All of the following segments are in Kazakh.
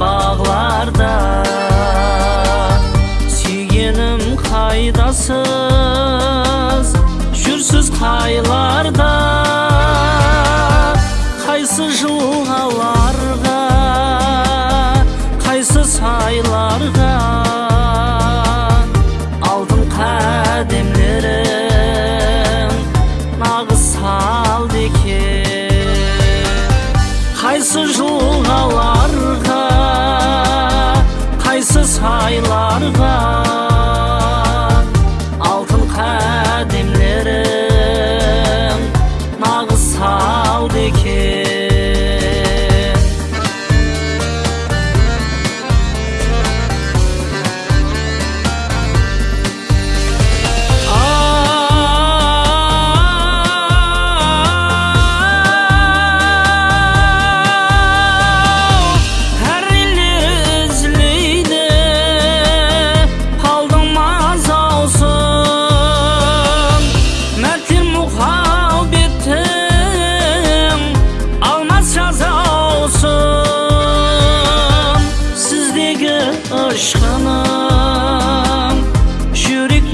бағларда сүйгенім қайдасыз жүрсіз қайларда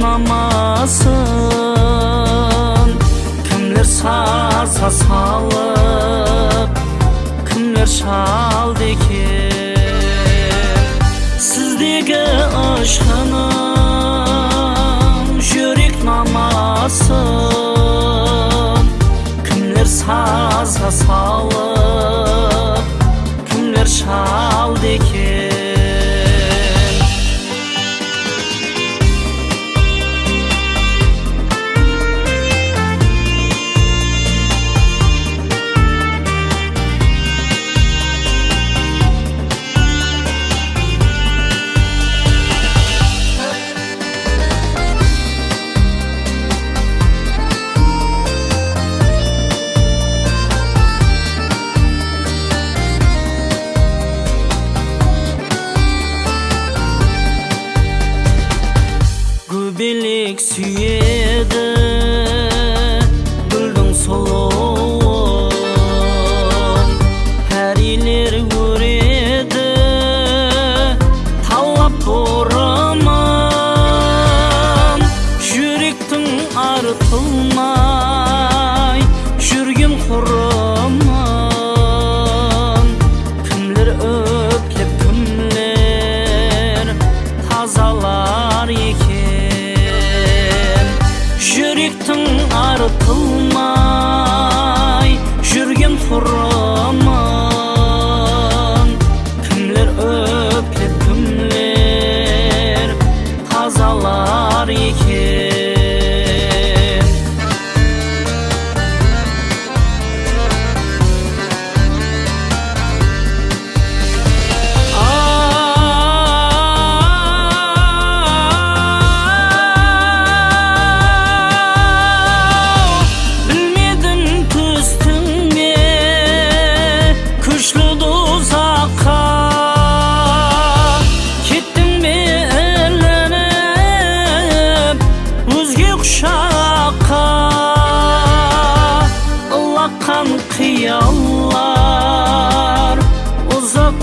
намасын кімдер саза салып кімдер шалды екен сіздегі ұшқыным жүрек намасын, кімдер саза салып кімдер шалды екен The. жүректің арытылмай жүрген тұрып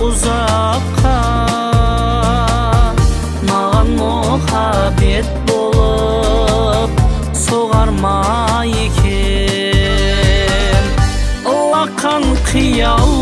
ұзаққа маған мұхаббет болып соғар ма екен лақан қиял